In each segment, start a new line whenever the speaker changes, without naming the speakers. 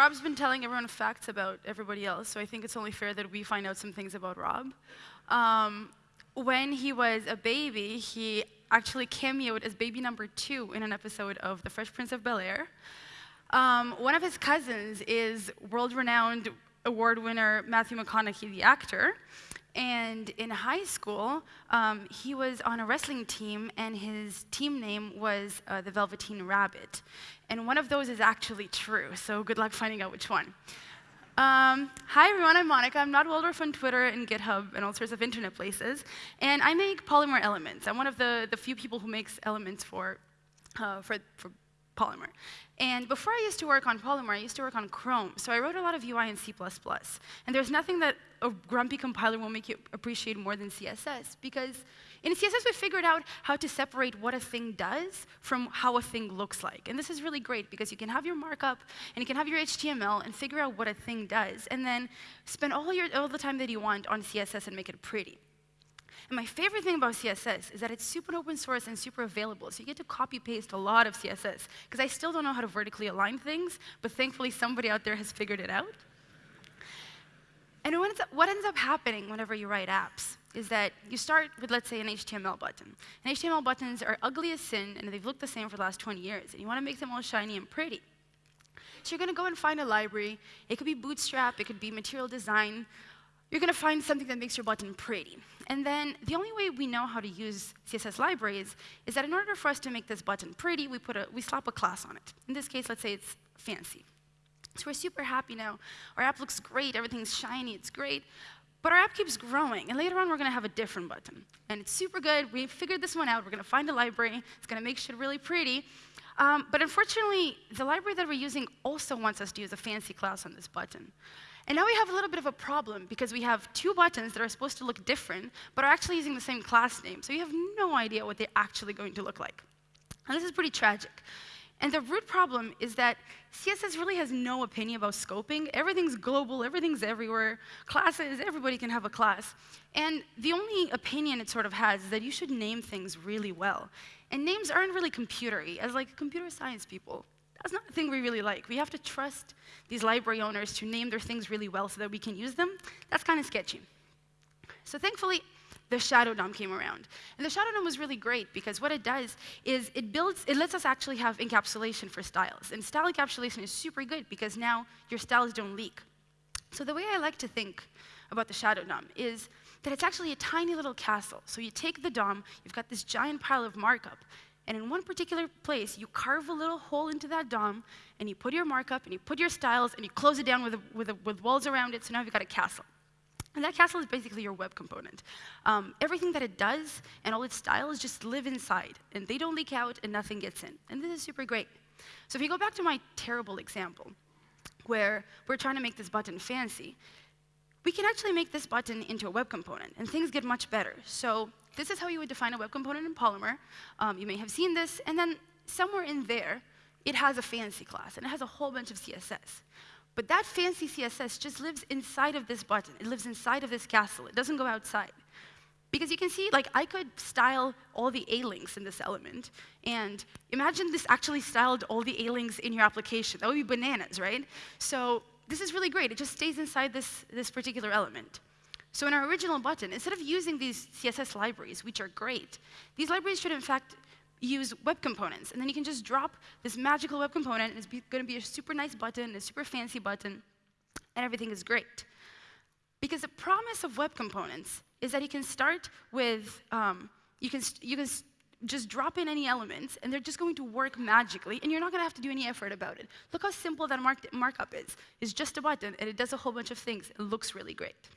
Rob's been telling everyone facts about everybody else, so I think it's only fair that we find out some things about Rob. Um, when he was a baby, he actually cameoed as baby number two in an episode of The Fresh Prince of Bel Air. Um, one of his cousins is world-renowned award winner Matthew McConaughey, the actor. And in high school, um, he was on a wrestling team, and his team name was uh, the Velveteen Rabbit. And one of those is actually true, so good luck finding out which one. Um, hi everyone, I'm Monica. I'm Not Waldorf on Twitter and GitHub and all sorts of internet places. And I make Polymer elements. I'm one of the, the few people who makes elements for, uh, for, for Polymer. And before I used to work on Polymer, I used to work on Chrome. So I wrote a lot of UI in C++. And there's nothing that a grumpy compiler will make you appreciate more than CSS. Because in CSS, we figured out how to separate what a thing does from how a thing looks like. And this is really great because you can have your markup and you can have your HTML and figure out what a thing does, and then spend all, your, all the time that you want on CSS and make it pretty. And my favorite thing about CSS is that it's super open source and super available. So you get to copy paste a lot of CSS. Because I still don't know how to vertically align things, but thankfully somebody out there has figured it out. And what ends up happening whenever you write apps is that you start with, let's say, an HTML button. And HTML buttons are ugly as sin, and they've looked the same for the last 20 years. And you want to make them all shiny and pretty. So you're going to go and find a library. It could be Bootstrap. It could be Material Design you're going to find something that makes your button pretty. And then the only way we know how to use CSS libraries is that in order for us to make this button pretty, we, put a, we slap a class on it. In this case, let's say it's fancy. So we're super happy now. Our app looks great. Everything's shiny. It's great. But our app keeps growing. And later on, we're going to have a different button. And it's super good. We figured this one out. We're going to find a library. It's going to make shit really pretty. Um, but unfortunately, the library that we're using also wants us to use a fancy class on this button. And now we have a little bit of a problem because we have two buttons that are supposed to look different, but are actually using the same class name. So you have no idea what they're actually going to look like. And this is pretty tragic. And the root problem is that CSS really has no opinion about scoping. Everything's global, everything's everywhere. Classes, everybody can have a class. And the only opinion it sort of has is that you should name things really well. And names aren't really computery, as like computer science people. That's not a thing we really like. We have to trust these library owners to name their things really well so that we can use them. That's kind of sketchy. So thankfully, the Shadow DOM came around. And the Shadow DOM was really great because what it does is it builds, it lets us actually have encapsulation for styles. And style encapsulation is super good because now your styles don't leak. So the way I like to think about the Shadow DOM is that it's actually a tiny little castle. So you take the DOM, you've got this giant pile of markup, and in one particular place, you carve a little hole into that DOM, and you put your markup, and you put your styles, and you close it down with, a, with, a, with walls around it, so now you've got a castle. And that castle is basically your web component. Um, everything that it does and all its styles just live inside, and they don't leak out, and nothing gets in. And this is super great. So if you go back to my terrible example, where we're trying to make this button fancy, we can actually make this button into a web component, and things get much better. So this is how you would define a web component in Polymer. Um, you may have seen this, and then somewhere in there, it has a fancy class, and it has a whole bunch of CSS. But that fancy CSS just lives inside of this button. It lives inside of this castle. It doesn't go outside. Because you can see, like, I could style all the A-links in this element. And imagine this actually styled all the A-links in your application. That would be bananas, right? So this is really great. It just stays inside this, this particular element. So in our original button, instead of using these CSS libraries, which are great, these libraries should in fact use web components. And then you can just drop this magical web component, and it's going to be a super nice button, a super fancy button, and everything is great. Because the promise of web components is that you can start with, um, you, can you can just drop in any elements, and they're just going to work magically, and you're not going to have to do any effort about it. Look how simple that mark markup is. It's just a button, and it does a whole bunch of things. It looks really great.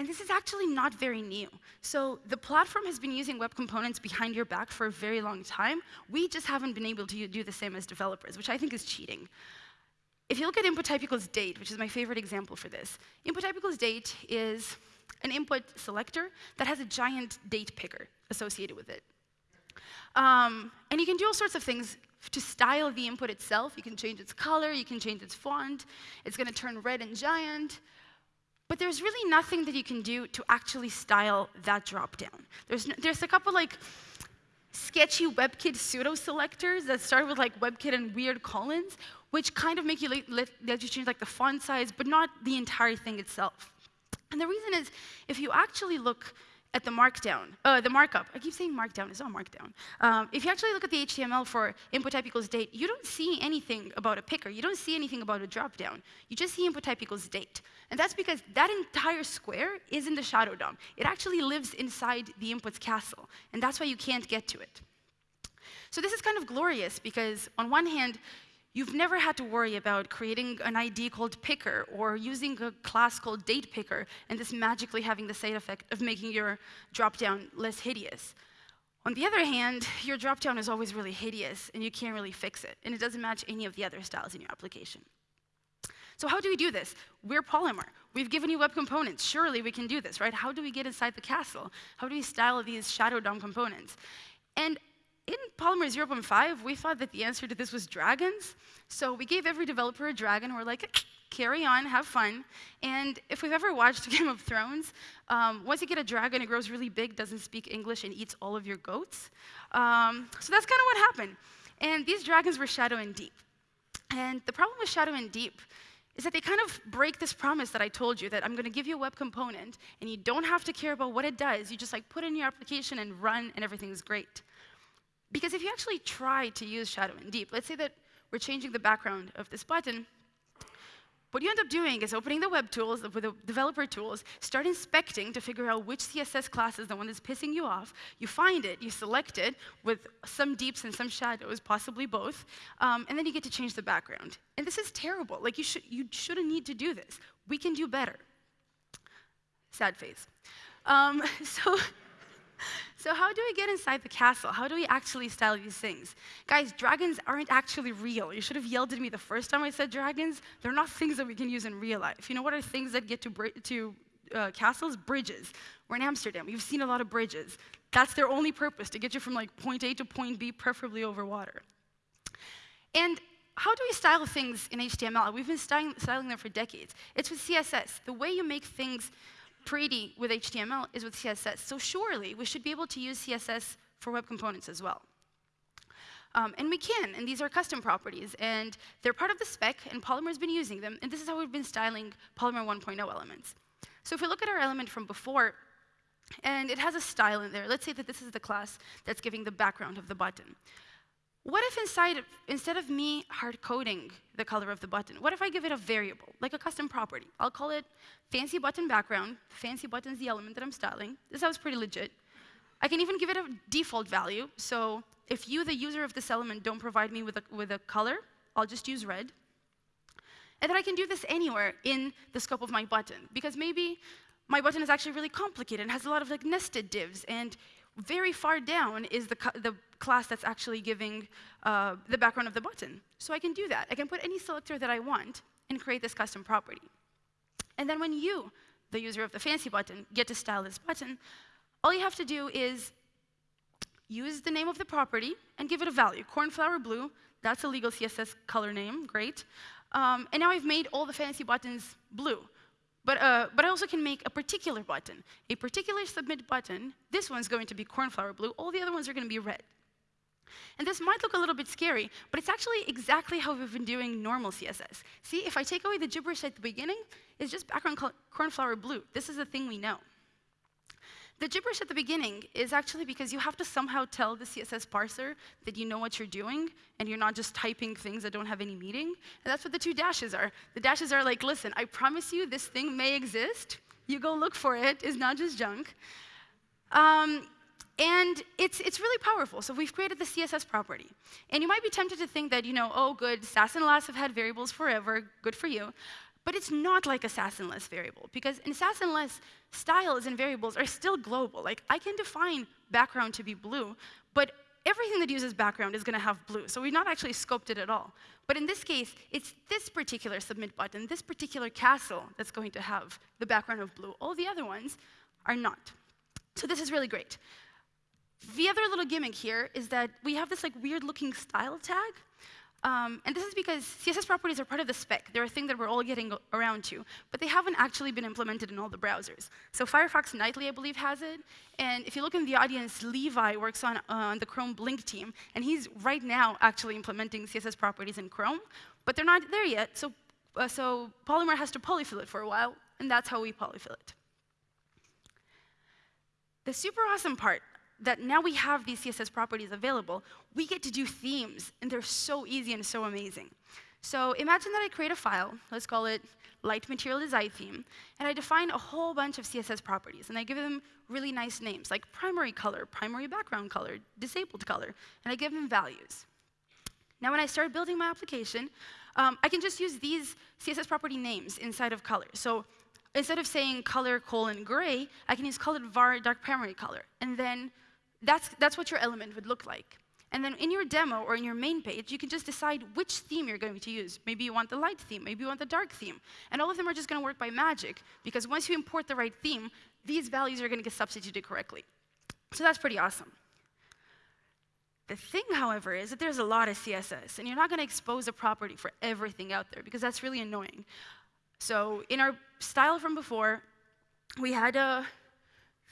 And this is actually not very new. So the platform has been using web components behind your back for a very long time. We just haven't been able to do the same as developers, which I think is cheating. If you look at input type equals date, which is my favorite example for this, input type equals date is an input selector that has a giant date picker associated with it. Um, and you can do all sorts of things to style the input itself. You can change its color, you can change its font. It's going to turn red and giant. But there's really nothing that you can do to actually style that dropdown. There's, there's a couple like sketchy WebKit pseudo selectors that start with like WebKit and weird colons, which kind of make you let, let, you change like the font size, but not the entire thing itself. And the reason is, if you actually look at the markdown, uh, the markup. I keep saying markdown, it's not markdown. Um, if you actually look at the HTML for input type equals date, you don't see anything about a picker. You don't see anything about a dropdown. You just see input type equals date. And that's because that entire square is in the shadow DOM. It actually lives inside the inputs castle, and that's why you can't get to it. So this is kind of glorious because on one hand, You've never had to worry about creating an ID called picker or using a class called date picker and this magically having the side effect of making your dropdown less hideous. On the other hand, your dropdown is always really hideous and you can't really fix it, and it doesn't match any of the other styles in your application. So how do we do this? We're Polymer. We've given you web components. Surely we can do this, right? How do we get inside the castle? How do we style these shadow DOM components? And in Polymer 0.5, we thought that the answer to this was dragons. So we gave every developer a dragon. We're like, carry on, have fun. And if we've ever watched Game of Thrones, um, once you get a dragon, it grows really big, doesn't speak English, and eats all of your goats. Um, so that's kind of what happened. And these dragons were Shadow and Deep. And the problem with Shadow and Deep is that they kind of break this promise that I told you that I'm going to give you a web component and you don't have to care about what it does. You just like put in your application and run and everything's great. Because if you actually try to use Shadow and Deep, let's say that we're changing the background of this button, what you end up doing is opening the web tools, with the developer tools, start inspecting to figure out which CSS class is the one that's pissing you off. You find it, you select it with some deeps and some shadows, possibly both, um, and then you get to change the background. And this is terrible. Like you, should, you shouldn't need to do this. We can do better. Sad face. Um, so so how do we get inside the castle? How do we actually style these things? Guys, dragons aren't actually real. You should have yelled at me the first time I said dragons. They're not things that we can use in real life. You know what are things that get to, to uh, castles? Bridges. We're in Amsterdam. You've seen a lot of bridges. That's their only purpose, to get you from like point A to point B, preferably over water. And how do we style things in HTML? We've been styling, styling them for decades. It's with CSS. The way you make things pretty with HTML is with CSS. So surely we should be able to use CSS for web components as well. Um, and we can, and these are custom properties, and they're part of the spec, and Polymer's been using them, and this is how we've been styling Polymer 1.0 elements. So if we look at our element from before, and it has a style in there, let's say that this is the class that's giving the background of the button. What if inside, instead of me hard coding the color of the button, what if I give it a variable, like a custom property? I'll call it fancy button background. Fancy button's the element that I'm styling. This sounds pretty legit. I can even give it a default value. So if you, the user of this element, don't provide me with a, with a color, I'll just use red. And then I can do this anywhere in the scope of my button, because maybe my button is actually really complicated and has a lot of like nested divs, and very far down is the, the class that's actually giving uh, the background of the button. So I can do that. I can put any selector that I want and create this custom property. And then when you, the user of the fancy button, get to style this button, all you have to do is use the name of the property and give it a value. Cornflower blue, that's a legal CSS color name, great. Um, and now I've made all the fancy buttons blue. But, uh, but I also can make a particular button, a particular submit button. This one's going to be cornflower blue. All the other ones are going to be red. And this might look a little bit scary, but it's actually exactly how we've been doing normal CSS. See, if I take away the gibberish at the beginning, it's just background cornflower blue. This is the thing we know. The gibberish at the beginning is actually because you have to somehow tell the CSS parser that you know what you're doing and you're not just typing things that don't have any meaning. And that's what the two dashes are. The dashes are like, listen, I promise you this thing may exist. You go look for it. It's not just junk. Um, and it's, it's really powerful. So we've created the CSS property. And you might be tempted to think that, you know, oh, good, Sass and Less have had variables forever. Good for you. But it's not like a Sass and Less variable, because in Sass and Less, styles and variables are still global. Like, I can define background to be blue, but everything that uses background is going to have blue. So we've not actually scoped it at all. But in this case, it's this particular submit button, this particular castle that's going to have the background of blue. All the other ones are not. So this is really great. The other little gimmick here is that we have this like weird looking style tag Um, and this is because CSS properties are part of the spec. They're a thing that we're all getting around to, but they haven't actually been implemented in all the browsers. So Firefox Nightly, I believe, has it. And if you look in the audience, Levi works on, uh, on the Chrome Blink team, and he's right now actually implementing CSS properties in Chrome, but they're not there yet. So, uh, so Polymer has to polyfill it for a while, and that's how we polyfill it. The super awesome part that now we have these CSS properties available, we get to do themes, and they're so easy and so amazing. So imagine that I create a file, let's call it light material design theme, and I define a whole bunch of CSS properties, and I give them really nice names, like primary color, primary background color, disabled color, and I give them values. Now when I start building my application, um, I can just use these CSS property names inside of color. So instead of saying color colon gray, I can use colored var dark primary color, and then that's, that's what your element would look like. And then in your demo or in your main page, you can just decide which theme you're going to use. Maybe you want the light theme, maybe you want the dark theme. And all of them are just going to work by magic, because once you import the right theme, these values are going to get substituted correctly. So that's pretty awesome. The thing, however, is that there's a lot of CSS, and you're not going to expose a property for everything out there, because that's really annoying. So in our style from before, we had a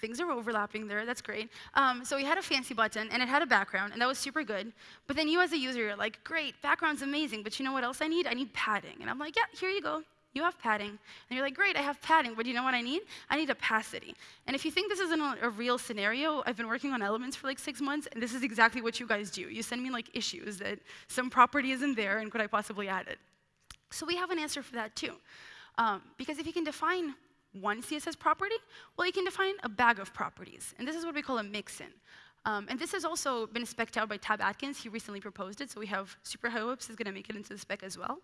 things are overlapping there, that's great. Um, so we had a fancy button, and it had a background, and that was super good. But then you as a user, you're like, great, background's amazing, but you know what else I need? I need padding. And I'm like, yeah, here you go. You have padding. And you're like, great, I have padding, but you know what I need? I need opacity. And if you think this isn't a, real scenario, I've been working on elements for like six months, and this is exactly what you guys do. You send me like issues that some property isn't there, and could I possibly add it? So we have an answer for that too. Um, because if you can define one CSS property? Well, you can define a bag of properties. And this is what we call a mixin. Um, and this has also been spec'd out by Tab Atkins. He recently proposed it, so we have super high hopes is going to make it into the spec as well.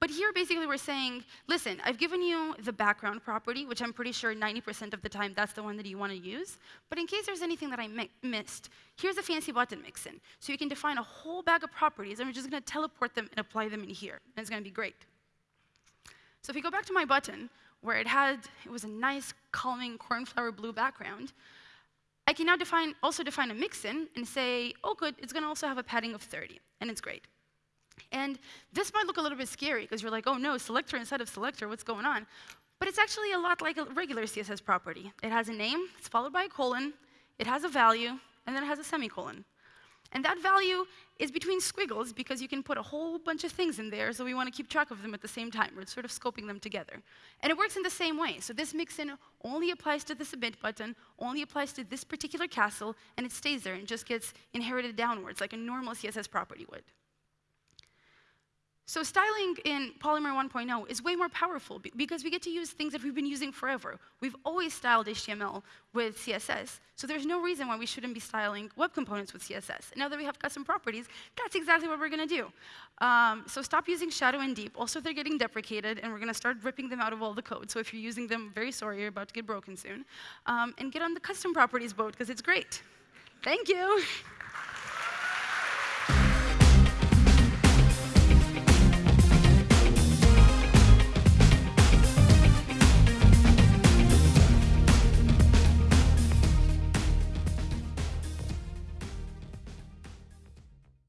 But here, basically, we're saying, listen, I've given you the background property, which I'm pretty sure 90% of the time that's the one that you want to use. But in case there's anything that I mi missed, here's a fancy button mixin. So you can define a whole bag of properties, and we're just going to teleport them and apply them in here. And it's going to be great. So if we go back to my button, where it had, it was a nice, calming cornflower blue background, I can now define, also define a mixin and say, oh good, it's gonna also have a padding of 30, and it's great. And this might look a little bit scary, because you're like, oh no, selector instead of selector, what's going on? But it's actually a lot like a regular CSS property. It has a name, it's followed by a colon, it has a value, and then it has a semicolon. And that value is between squiggles because you can put a whole bunch of things in there, so we want to keep track of them at the same time. We're sort of scoping them together. And it works in the same way. So this mixin only applies to the submit button, only applies to this particular castle, and it stays there and just gets inherited downwards like a normal CSS property would. So styling in Polymer 1.0 is way more powerful because we get to use things that we've been using forever. We've always styled HTML with CSS, so there's no reason why we shouldn't be styling web components with CSS. And now that we have custom properties, that's exactly what we're going to do. Um, so stop using shadow and deep. Also, they're getting deprecated, and we're going to start ripping them out of all the code. So if you're using them, very sorry, you're about to get broken soon. Um, and get on the custom properties boat, because it's great. Thank you.